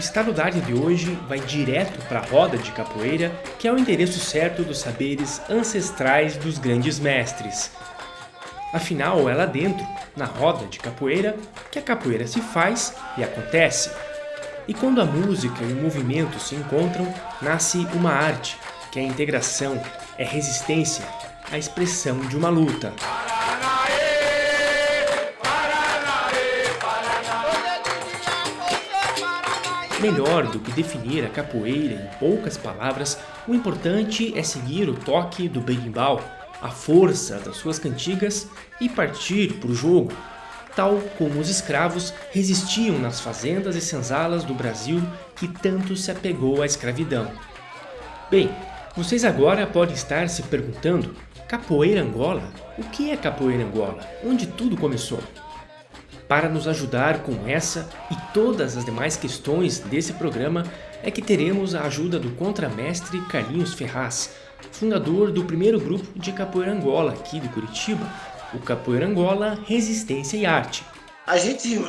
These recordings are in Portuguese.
Estado da Arte de hoje vai direto para a roda de capoeira, que é o endereço certo dos saberes ancestrais dos grandes mestres. Afinal, é lá dentro, na roda de capoeira, que a capoeira se faz e acontece. E quando a música e o movimento se encontram, nasce uma arte, que é a integração, é resistência, a expressão de uma luta. Melhor do que definir a capoeira em poucas palavras, o importante é seguir o toque do berimbau, a força das suas cantigas e partir para o jogo, tal como os escravos resistiam nas fazendas e senzalas do Brasil que tanto se apegou à escravidão. Bem, vocês agora podem estar se perguntando, capoeira Angola? O que é capoeira Angola? Onde tudo começou? Para nos ajudar com essa e todas as demais questões desse programa é que teremos a ajuda do contramestre Carlinhos Ferraz, fundador do primeiro grupo de Capoeira Angola aqui de Curitiba, o Capoeira Angola Resistência e Arte. A gente,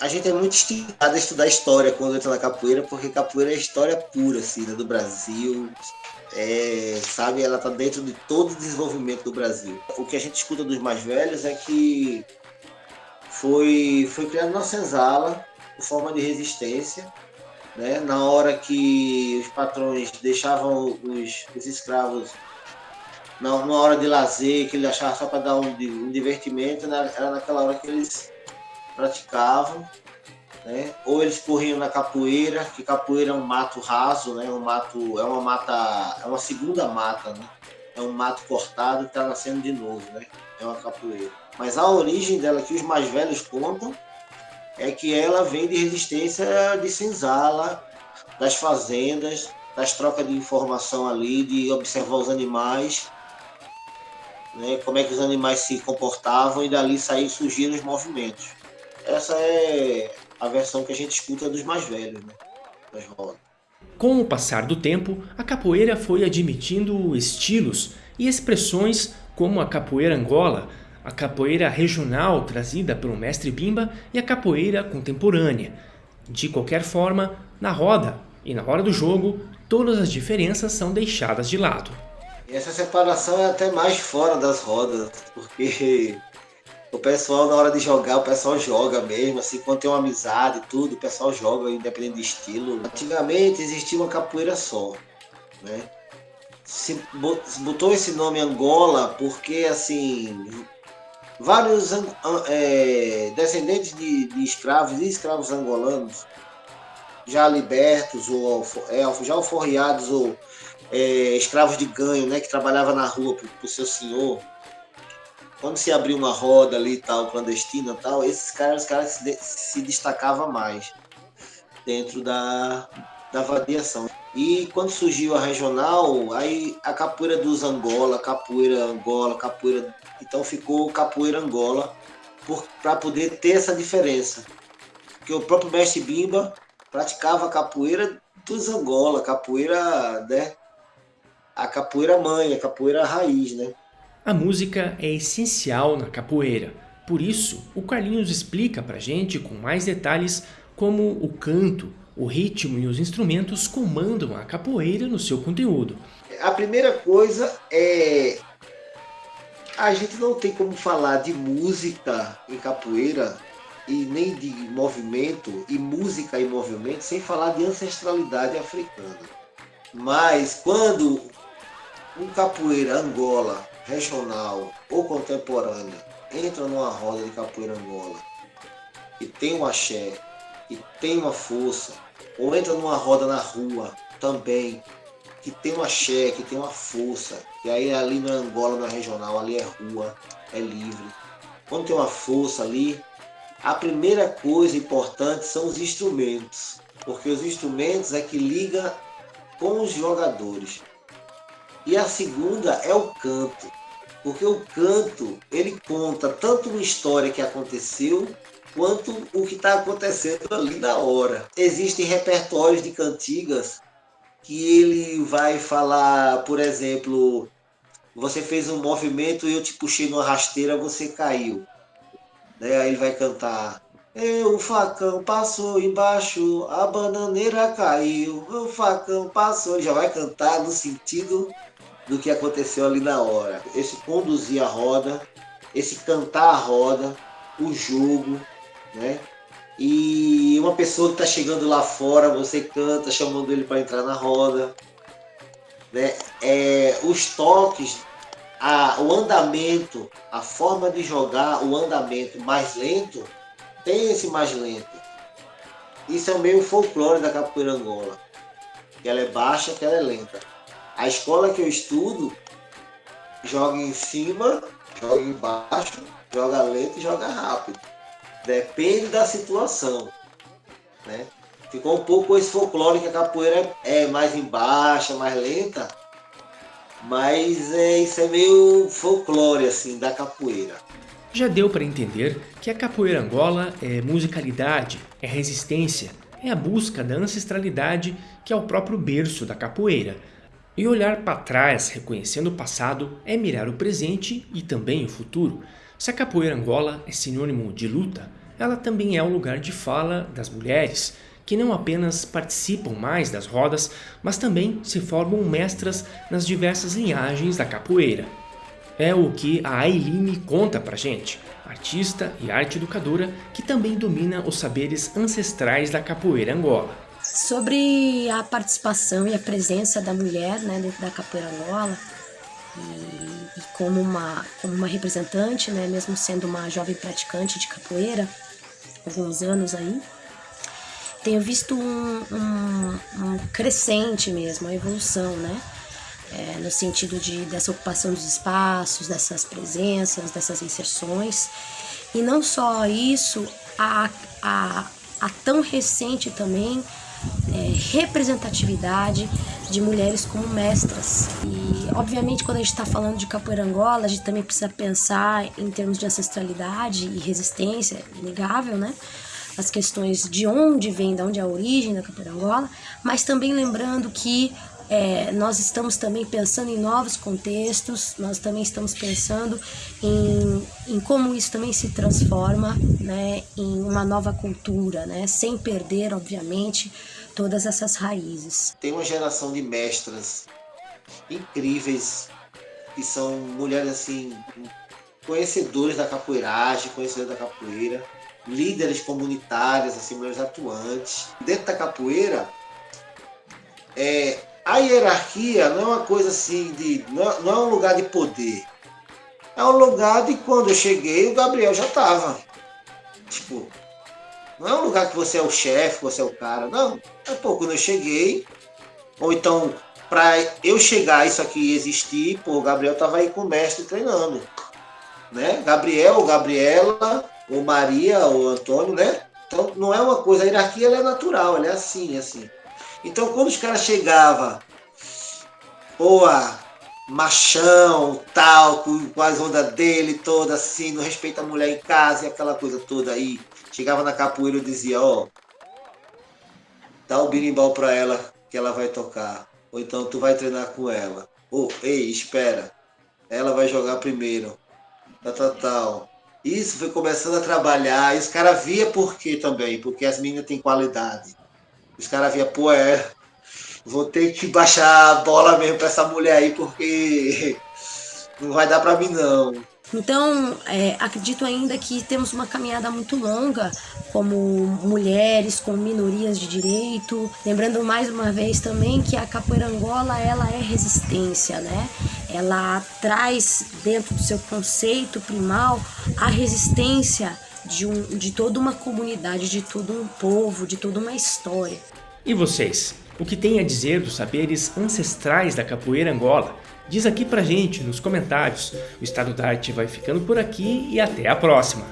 a gente é muito estimulado a estudar história quando entra na capoeira, porque capoeira é história pura assim, né, do Brasil, é, sabe, ela está dentro de todo o desenvolvimento do Brasil. O que a gente escuta dos mais velhos é que foi, foi criado na senzala, por forma de resistência, né? na hora que os patrões deixavam os, os escravos na, numa hora de lazer, que ele achava só para dar um, um divertimento, né? era naquela hora que eles praticavam, né? ou eles corriam na capoeira, que capoeira é um mato raso, né? um mato, é uma mata, é uma segunda mata, né? É um mato cortado que está nascendo de novo, né? é uma capoeira. Mas a origem dela, que os mais velhos contam, é que ela vem de resistência de senzala, das fazendas, das trocas de informação ali, de observar os animais, né, como é que os animais se comportavam e dali sair surgiram os movimentos. Essa é a versão que a gente escuta dos mais velhos, né, das rodas. Com o passar do tempo, a capoeira foi admitindo estilos e expressões como a capoeira angola, a capoeira regional trazida pelo mestre Bimba e a capoeira contemporânea. De qualquer forma, na roda e na hora do jogo, todas as diferenças são deixadas de lado. Essa separação é até mais fora das rodas, porque o pessoal na hora de jogar, o pessoal joga mesmo, assim, quando tem uma amizade e tudo, o pessoal joga independente de estilo. Antigamente existia uma capoeira só, né? Se botou esse nome Angola porque assim vários é, descendentes de, de, escravos e escravos angolanos, já libertos ou é, já alforriados ou é, escravos de ganho, né, que trabalhava na rua para o seu senhor, quando se abriu uma roda ali tal, clandestina tal, esses caras, os caras se, se destacavam mais dentro da, da vadiação. E quando surgiu a regional, aí a capoeira dos Angola, capoeira Angola, capoeira. Então ficou capoeira Angola para poder ter essa diferença. Porque o próprio mestre Bimba praticava capoeira dos Angola, capoeira, né? A capoeira mãe, a capoeira raiz, né? A música é essencial na capoeira. Por isso, o Carlinhos explica pra gente com mais detalhes como o canto, o ritmo e os instrumentos comandam a capoeira no seu conteúdo. A primeira coisa é a gente não tem como falar de música em capoeira e nem de movimento e música e movimento sem falar de ancestralidade africana. Mas quando um capoeira Angola regional ou contemporânea entra numa roda de capoeira Angola e tem um axé, e tem uma força, ou entra numa roda na rua também, que tem uma axé, que tem uma força, e aí ali na Angola, na regional, ali é rua, é livre. Quando tem uma força ali, a primeira coisa importante são os instrumentos, porque os instrumentos é que liga com os jogadores. E a segunda é o canto, porque o canto ele conta tanto uma história que aconteceu quanto o que está acontecendo ali na hora. Existem repertórios de cantigas que ele vai falar, por exemplo, você fez um movimento e eu te puxei numa rasteira, você caiu. Né? Aí ele vai cantar o facão passou embaixo, a bananeira caiu, o facão passou. Já vai cantar no sentido do que aconteceu ali na hora. Esse conduzir a roda, esse cantar a roda, o jogo, né? E uma pessoa que está chegando lá fora, você canta, chamando ele para entrar na roda. Né? É, os toques, a, o andamento, a forma de jogar, o andamento mais lento, tem esse mais lento. Isso é meio folclore da capoeira angola. Que ela é baixa, que ela é lenta. A escola que eu estudo joga em cima, joga embaixo, joga lento e joga rápido. Depende da situação. Né? Ficou um pouco esse folclore que a capoeira é mais embaixo, mais lenta. Mas é, isso é meio folclore assim da capoeira. Já deu para entender que a capoeira angola é musicalidade, é resistência, é a busca da ancestralidade que é o próprio berço da capoeira. E olhar para trás reconhecendo o passado é mirar o presente e também o futuro. Se a capoeira angola é sinônimo de luta, ela também é um lugar de fala das mulheres, que não apenas participam mais das rodas, mas também se formam mestras nas diversas linhagens da capoeira. É o que a Ailine conta pra gente, artista e arte educadora que também domina os saberes ancestrais da capoeira Angola. Sobre a participação e a presença da mulher né, dentro da capoeira Angola, e, e, como, uma, como uma representante, né, mesmo sendo uma jovem praticante de capoeira, alguns anos aí, tenho visto um, um, um crescente mesmo, uma evolução, né? é, no sentido de, dessa ocupação dos espaços, dessas presenças, dessas inserções. E não só isso, a, a, a tão recente também é, representatividade de mulheres como mestras. E, obviamente, quando a gente está falando de capoeira angola, a gente também precisa pensar em termos de ancestralidade e resistência, inegável, né? As questões de onde vem, de onde é a origem da capoeira angola, mas também lembrando que é, nós estamos também pensando em novos contextos, nós também estamos pensando em, em como isso também se transforma né, em uma nova cultura, né, sem perder, obviamente, todas essas raízes. Tem uma geração de mestras incríveis, que são mulheres assim, conhecedores da capoeiragem, conhecedores da capoeira, líderes comunitárias, assim, mulheres atuantes. Dentro da capoeira, é, a hierarquia não é uma coisa assim de. Não, é, é um lugar de poder. É um lugar de quando eu cheguei, o Gabriel já estava. Tipo, não é um lugar que você é o chefe, você é o cara. Não. É pô, quando eu cheguei, ou então, para eu chegar isso aqui existir, pô, o Gabriel tava aí com o mestre treinando. Né? Gabriel ou Gabriela, ou Maria ou Antônio, né? Então não é uma coisa, a hierarquia é natural, ela é assim, assim. Então, quando os caras chegavam, boa, machão, tal, com as ondas dele toda assim, não respeita a mulher em casa e aquela coisa toda aí. Chegava na capoeira e dizia, ó, dá o birimbau pra ela que ela vai tocar. Ou então tu vai treinar com ela. Ou, ei, espera, ela vai jogar primeiro. Tal, tal, tal. Isso foi começando a trabalhar, e os caras via por quê também, porque as meninas têm qualidade. Os caras via, pô, é. Vou ter que baixar a bola mesmo pra essa mulher aí, porque não vai dar pra mim não. Então, é, acredito ainda que temos uma caminhada muito longa como mulheres, como minorias de direito. Lembrando mais uma vez também que a capoeira angola ela é resistência, né? Ela traz dentro do seu conceito primal a resistência de, um, de toda uma comunidade, de todo um povo, de toda uma história. E vocês? O que tem a dizer dos saberes ancestrais da capoeira Angola? Diz aqui pra gente nos comentários. O Estado da Arte vai ficando por aqui e até a próxima!